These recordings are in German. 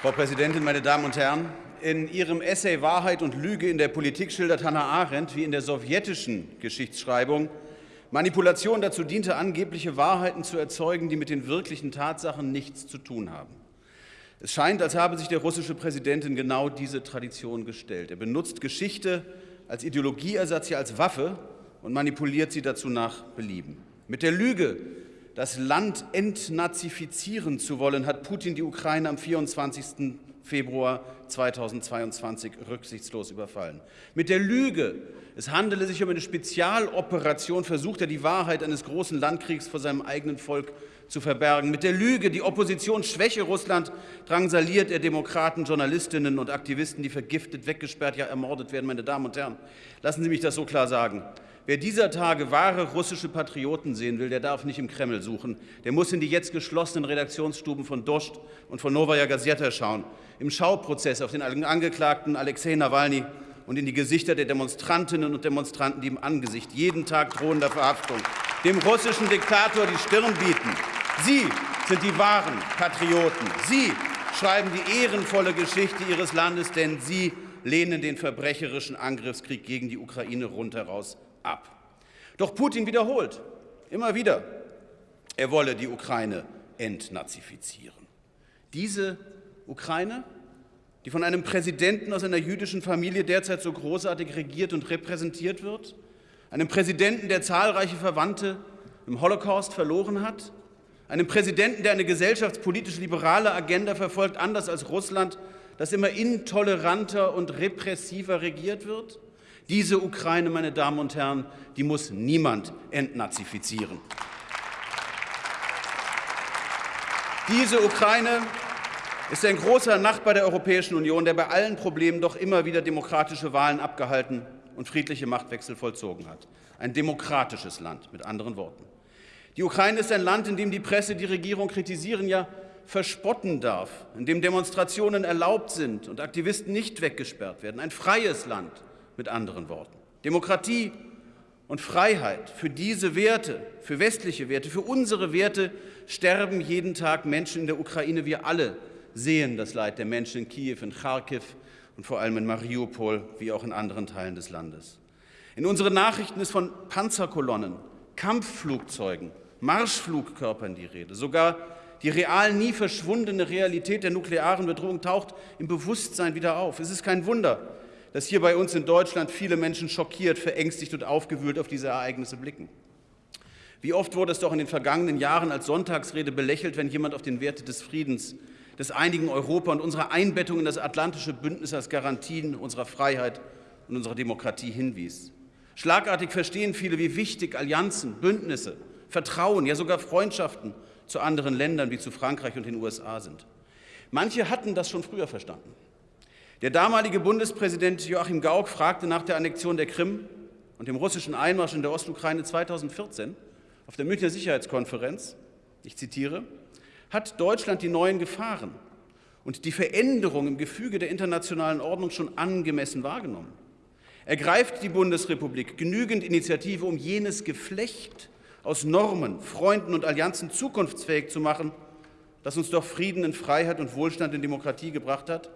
Frau Präsidentin, meine Damen und Herren! In ihrem Essay Wahrheit und Lüge in der Politik schildert Hannah Arendt, wie in der sowjetischen Geschichtsschreibung Manipulation dazu diente, angebliche Wahrheiten zu erzeugen, die mit den wirklichen Tatsachen nichts zu tun haben. Es scheint, als habe sich der russische Präsident in genau diese Tradition gestellt. Er benutzt Geschichte als Ideologieersatz, ja als Waffe und manipuliert sie dazu nach Belieben. Mit der Lüge, das Land entnazifizieren zu wollen, hat Putin die Ukraine am 24. Februar 2022 rücksichtslos überfallen. Mit der Lüge, es handele sich um eine Spezialoperation, versucht er die Wahrheit eines großen Landkriegs vor seinem eigenen Volk zu verbergen. Mit der Lüge, die Opposition schwäche Russland, drangsaliert er Demokraten, Journalistinnen und Aktivisten, die vergiftet, weggesperrt, ja ermordet werden. Meine Damen und Herren, lassen Sie mich das so klar sagen. Wer dieser Tage wahre russische Patrioten sehen will, der darf nicht im Kreml suchen. Der muss in die jetzt geschlossenen Redaktionsstuben von Dost und von Novaya Gazeta schauen. Im Schauprozess auf den Angeklagten Alexei Nawalny und in die Gesichter der Demonstrantinnen und Demonstranten, die im Angesicht jeden Tag drohender Verhaftung dem russischen Diktator die Stirn bieten. Sie sind die wahren Patrioten. Sie schreiben die ehrenvolle Geschichte Ihres Landes, denn Sie lehnen den verbrecherischen Angriffskrieg gegen die Ukraine rundheraus ab. Doch Putin wiederholt immer wieder, er wolle die Ukraine entnazifizieren. Diese Ukraine, die von einem Präsidenten aus einer jüdischen Familie derzeit so großartig regiert und repräsentiert wird, einem Präsidenten, der zahlreiche Verwandte im Holocaust verloren hat, einem Präsidenten, der eine gesellschaftspolitisch liberale Agenda verfolgt, anders als Russland, das immer intoleranter und repressiver regiert wird, diese Ukraine, meine Damen und Herren, die muss niemand entnazifizieren. Diese Ukraine ist ein großer Nachbar der Europäischen Union, der bei allen Problemen doch immer wieder demokratische Wahlen abgehalten und friedliche Machtwechsel vollzogen hat. Ein demokratisches Land, mit anderen Worten. Die Ukraine ist ein Land, in dem die Presse die Regierung kritisieren, ja verspotten darf, in dem Demonstrationen erlaubt sind und Aktivisten nicht weggesperrt werden. Ein freies Land, mit anderen Worten. Demokratie und Freiheit, für diese Werte, für westliche Werte, für unsere Werte sterben jeden Tag Menschen in der Ukraine. Wir alle sehen das Leid der Menschen in Kiew, in Kharkiv und vor allem in Mariupol, wie auch in anderen Teilen des Landes. In unseren Nachrichten ist von Panzerkolonnen, Kampfflugzeugen, Marschflugkörpern die Rede. Sogar die real nie verschwundene Realität der nuklearen Bedrohung taucht im Bewusstsein wieder auf. Es ist kein Wunder, dass hier bei uns in Deutschland viele Menschen schockiert, verängstigt und aufgewühlt auf diese Ereignisse blicken. Wie oft wurde es doch in den vergangenen Jahren als Sonntagsrede belächelt, wenn jemand auf den Werte des Friedens, des einigen Europa und unserer Einbettung in das atlantische Bündnis als Garantien unserer Freiheit und unserer Demokratie hinwies. Schlagartig verstehen viele, wie wichtig Allianzen, Bündnisse, Vertrauen, ja sogar Freundschaften zu anderen Ländern wie zu Frankreich und den USA sind. Manche hatten das schon früher verstanden. Der damalige Bundespräsident Joachim Gauck fragte nach der Annexion der Krim und dem russischen Einmarsch in der Ostukraine 2014 auf der Münchner Sicherheitskonferenz, ich zitiere, hat Deutschland die neuen Gefahren und die Veränderung im Gefüge der internationalen Ordnung schon angemessen wahrgenommen? Ergreift die Bundesrepublik genügend Initiative, um jenes Geflecht aus Normen, Freunden und Allianzen zukunftsfähig zu machen, das uns doch Frieden in Freiheit und Wohlstand in Demokratie gebracht hat?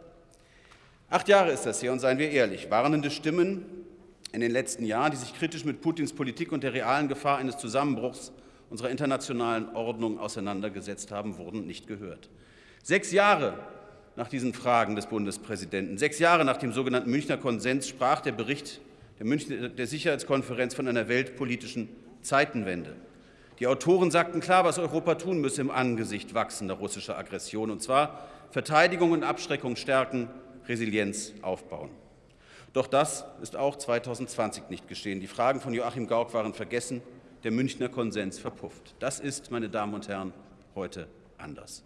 Acht Jahre ist das her und seien wir ehrlich, warnende Stimmen in den letzten Jahren, die sich kritisch mit Putins Politik und der realen Gefahr eines Zusammenbruchs unserer internationalen Ordnung auseinandergesetzt haben, wurden nicht gehört. Sechs Jahre nach diesen Fragen des Bundespräsidenten, sechs Jahre nach dem sogenannten Münchner Konsens, sprach der Bericht der, Münchner, der Sicherheitskonferenz von einer weltpolitischen Zeitenwende. Die Autoren sagten klar, was Europa tun müsse im Angesicht wachsender russischer Aggression, und zwar Verteidigung und Abschreckung stärken, Resilienz aufbauen. Doch das ist auch 2020 nicht geschehen. Die Fragen von Joachim Gauck waren vergessen, der Münchner Konsens verpufft. Das ist, meine Damen und Herren, heute anders.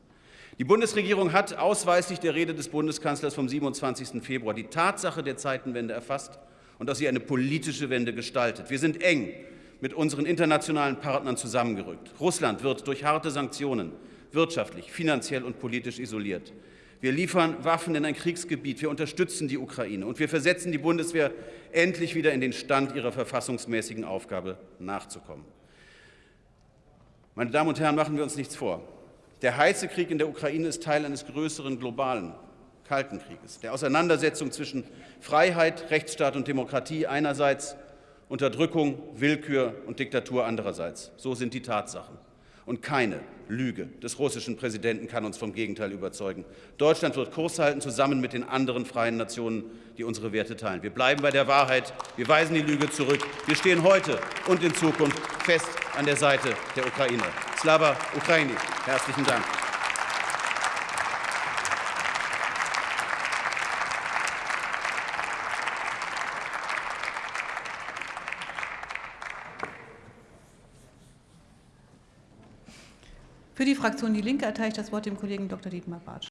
Die Bundesregierung hat ausweislich der Rede des Bundeskanzlers vom 27. Februar die Tatsache der Zeitenwende erfasst und aus ihr eine politische Wende gestaltet. Wir sind eng mit unseren internationalen Partnern zusammengerückt. Russland wird durch harte Sanktionen wirtschaftlich, finanziell und politisch isoliert. Wir liefern Waffen in ein Kriegsgebiet, wir unterstützen die Ukraine und wir versetzen die Bundeswehr endlich wieder in den Stand, ihrer verfassungsmäßigen Aufgabe nachzukommen. Meine Damen und Herren, machen wir uns nichts vor. Der heiße Krieg in der Ukraine ist Teil eines größeren globalen Kalten Krieges, der Auseinandersetzung zwischen Freiheit, Rechtsstaat und Demokratie einerseits, Unterdrückung, Willkür und Diktatur andererseits. So sind die Tatsachen. Und keine Lüge des russischen Präsidenten kann uns vom Gegenteil überzeugen. Deutschland wird Kurs halten, zusammen mit den anderen freien Nationen, die unsere Werte teilen. Wir bleiben bei der Wahrheit. Wir weisen die Lüge zurück. Wir stehen heute und in Zukunft fest an der Seite der Ukraine. Slava Ukraini. Herzlichen Dank. Für die Fraktion Die Linke erteile ich das Wort dem Kollegen Dr. Dietmar Bartsch.